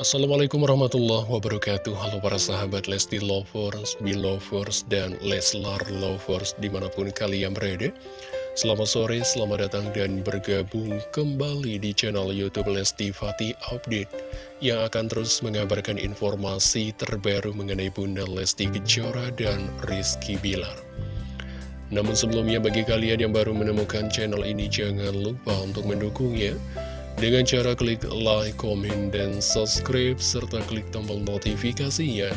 Assalamualaikum warahmatullahi wabarakatuh. Halo para sahabat Lesti Lovers, Belovers, dan Leslar Lovers di mana pun kalian berada. Selamat sore, selamat datang dan bergabung kembali di channel Youtube Lesti Fatih Update Yang akan terus mengabarkan informasi terbaru mengenai Bunda Lesti Kejora dan Rizky Bilar. Namun sebelumnya bagi kalian yang baru menemukan channel ini jangan lupa untuk mendukungnya dengan cara klik like, komen, dan subscribe, serta klik tombol notifikasinya.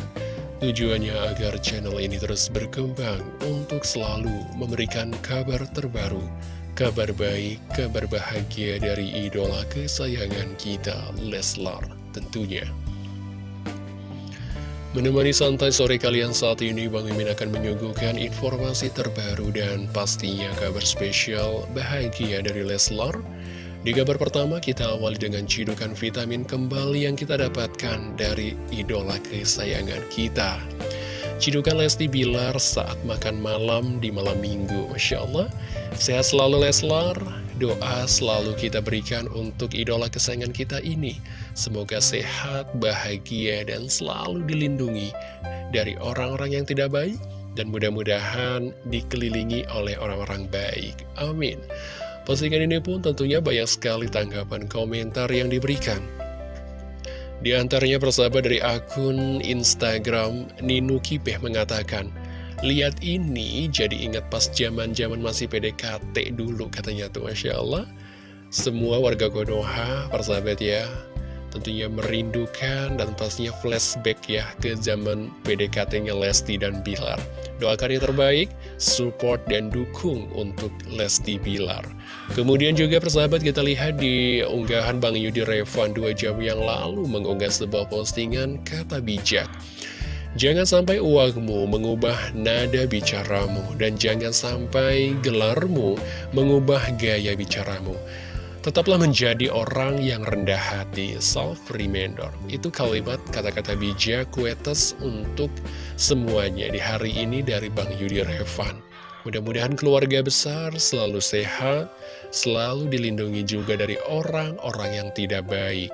Tujuannya agar channel ini terus berkembang untuk selalu memberikan kabar terbaru, kabar baik, kabar bahagia dari idola kesayangan kita, Leslar tentunya. Menemani santai sore kalian saat ini, Bang Mimin akan menyuguhkan informasi terbaru dan pastinya kabar spesial bahagia dari Leslar di kabar pertama kita awali dengan cidukan vitamin kembali yang kita dapatkan dari idola kesayangan kita. Cidukan Lesti Bilar saat makan malam di malam minggu. Masya Allah, sehat selalu Leslar. Doa selalu kita berikan untuk idola kesayangan kita ini. Semoga sehat, bahagia, dan selalu dilindungi dari orang-orang yang tidak baik. Dan mudah-mudahan dikelilingi oleh orang-orang baik. Amin. Postingan ini pun tentunya banyak sekali tanggapan komentar yang diberikan. Di antaranya persahabat dari akun Instagram Ninu Kipeh mengatakan, Lihat ini jadi ingat pas zaman-zaman masih PDKT dulu katanya tuh Masya Allah. Semua warga Konoha, persahabat ya, tentunya merindukan dan pastinya flashback ya ke zaman PDKT-nya Lesti dan Bilar. Doakan yang terbaik, support dan dukung untuk Lesti Bilar. Kemudian juga persahabat kita lihat di unggahan Bang Yudi Revan 2 jam yang lalu mengunggah sebuah postingan kata bijak. Jangan sampai uangmu mengubah nada bicaramu dan jangan sampai gelarmu mengubah gaya bicaramu. Tetaplah menjadi orang yang rendah hati, self-remainder. Itu kalimat kata-kata bijak kuetes untuk semuanya di hari ini dari Bang Yudi Revan. Mudah-mudahan keluarga besar selalu sehat, selalu dilindungi juga dari orang-orang yang tidak baik.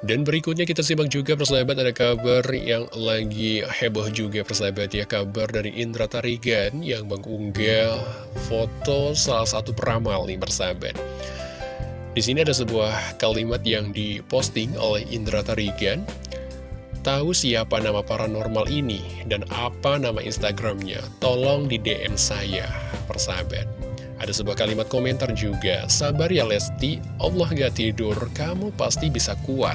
Dan berikutnya kita simak juga persahabat ada kabar yang lagi heboh juga persahabat ya Kabar dari Indra Tarigan yang mengunggah foto salah satu peramal nih persahabat di sini ada sebuah kalimat yang diposting oleh Indra Tarigan. Tahu siapa nama paranormal ini dan apa nama Instagramnya? Tolong di DM saya, persahabat. Ada sebuah kalimat komentar juga, sabar ya Lesti, Allah gak tidur, kamu pasti bisa kuat.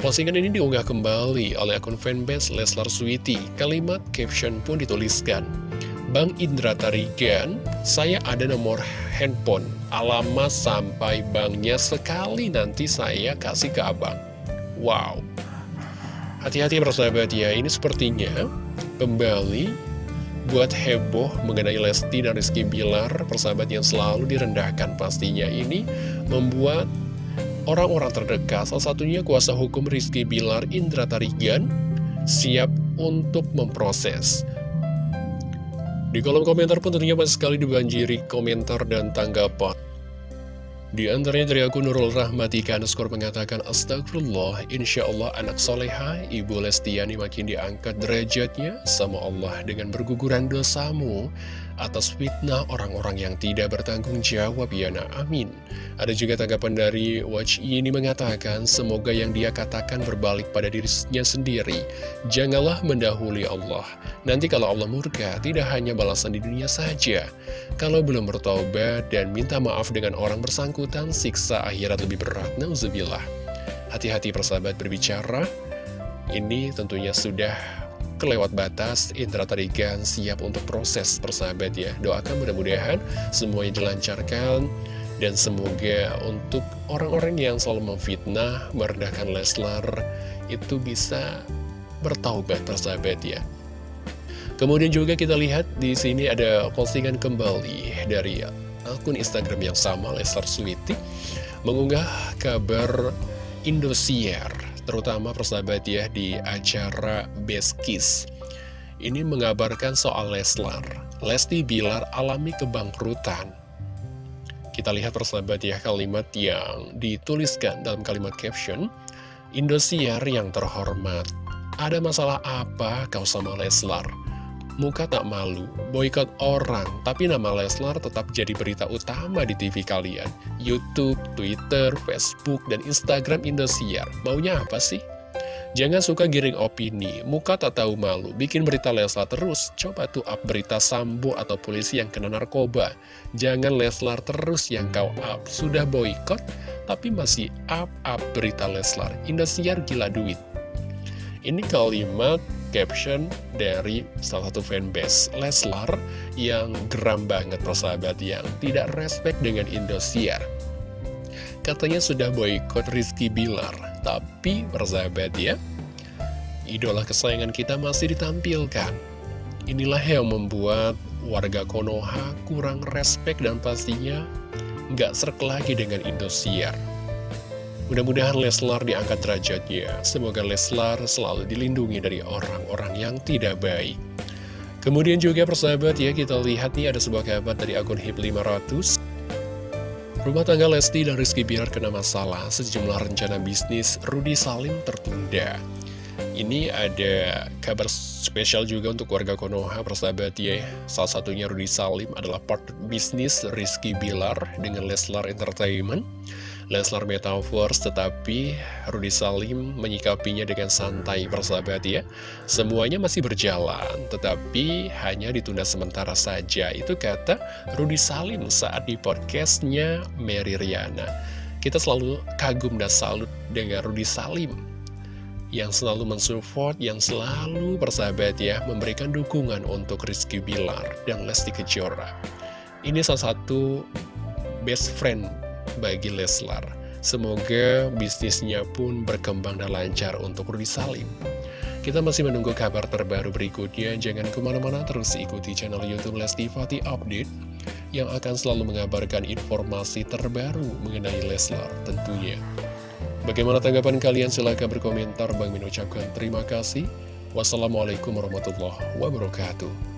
Postingan ini diunggah kembali oleh akun fanbase Leslar Sweety. Kalimat caption pun dituliskan, Bang Indra Tarigan, saya ada nomor handphone, alamat sampai banknya sekali nanti saya kasih ke abang. Wow. Hati-hati persahabat ya, ini sepertinya kembali buat heboh mengenai Lesti dan Rizky Bilar, persahabat yang selalu direndahkan pastinya ini membuat orang-orang terdekat, salah satunya kuasa hukum Rizky Bilar Indra Tarigan, siap untuk memproses di kolom komentar pun tentunya banyak sekali dibanjiri komentar dan tanggapan. Di antaranya dari akun Nurul Rahmatika skor mengatakan Astagfirullah, Insya Allah anak soleha Ibu Lestiani makin diangkat derajatnya sama Allah dengan berguguran dosamu atas fitnah orang-orang yang tidak bertanggung jawab ya nak amin. Ada juga tanggapan dari Watch ini mengatakan semoga yang dia katakan berbalik pada dirinya sendiri. Janganlah mendahului Allah. Nanti kalau Allah murka tidak hanya balasan di dunia saja. Kalau belum bertobat dan minta maaf dengan orang bersangkutan siksa akhirat lebih berat. Nauzubillah. Hati-hati persahabat berbicara. Ini tentunya sudah kelewat batas, Indra Tarigan siap untuk proses persahabat ya. Doakan mudah-mudahan semuanya dilancarkan dan semoga untuk orang-orang yang selalu memfitnah, merendahkan Leslar itu bisa bertaubat persahabat ya. Kemudian juga kita lihat di sini ada postingan kembali dari akun Instagram yang sama Leslar Sweety mengunggah kabar Indosiar terutama persahabat ya di acara Best Kiss. Ini mengabarkan soal Leslar. Lesti Bilar alami kebangkrutan. Kita lihat persahabat ya kalimat yang dituliskan dalam kalimat caption. Indosiar yang terhormat, ada masalah apa kau sama Leslar? Muka tak malu, boykot orang, tapi nama Leslar tetap jadi berita utama di TV kalian. Youtube, Twitter, Facebook, dan Instagram Indosiar. Maunya apa sih? Jangan suka giring opini, muka tak tahu malu, bikin berita Leslar terus, coba tuh up berita Sambo atau polisi yang kena narkoba. Jangan Leslar terus yang kau up, sudah boykot, tapi masih up-up berita Leslar. Indosiar gila duit. Ini kalimat caption dari salah satu fanbase Leslar yang geram banget persahabat yang tidak respect dengan Indosiar. Katanya sudah boykot Rizky Bilar, tapi persahabat ya, idola kesayangan kita masih ditampilkan. Inilah yang membuat warga Konoha kurang respect dan pastinya nggak serk lagi dengan Indosiar. Mudah-mudahan Leslar diangkat derajatnya. Semoga Leslar selalu dilindungi dari orang-orang yang tidak baik. Kemudian juga persahabat ya, kita lihat nih ada sebuah kabar dari akun HIP 500. Rumah tangga Lesti dan Rizky Bilar kena masalah, sejumlah rencana bisnis Rudi Salim tertunda. Ini ada kabar spesial juga untuk warga Konoha, persahabat ya. Salah satunya Rudi Salim adalah part bisnis Rizky Bilar dengan Leslar Entertainment. Leslar Metaverse, tetapi Rudi Salim menyikapinya dengan santai persahabat ya. Semuanya masih berjalan, tetapi hanya ditunda sementara saja. Itu kata Rudi Salim saat di podcastnya Mary Riana. Kita selalu kagum dan salut dengan Rudi Salim yang selalu mensupport, yang selalu persahabat ya, memberikan dukungan untuk Rizky Bilar dan Lesti Kejora. Ini salah satu best friend bagi Leslar. Semoga bisnisnya pun berkembang dan lancar untuk Rudi Salim. Kita masih menunggu kabar terbaru berikutnya. Jangan ke mana-mana terus ikuti channel Youtube Lesti Fati Update yang akan selalu mengabarkan informasi terbaru mengenai Leslar tentunya. Bagaimana tanggapan kalian? Silahkan berkomentar. Bang Min ucapkan terima kasih. Wassalamualaikum warahmatullahi wabarakatuh.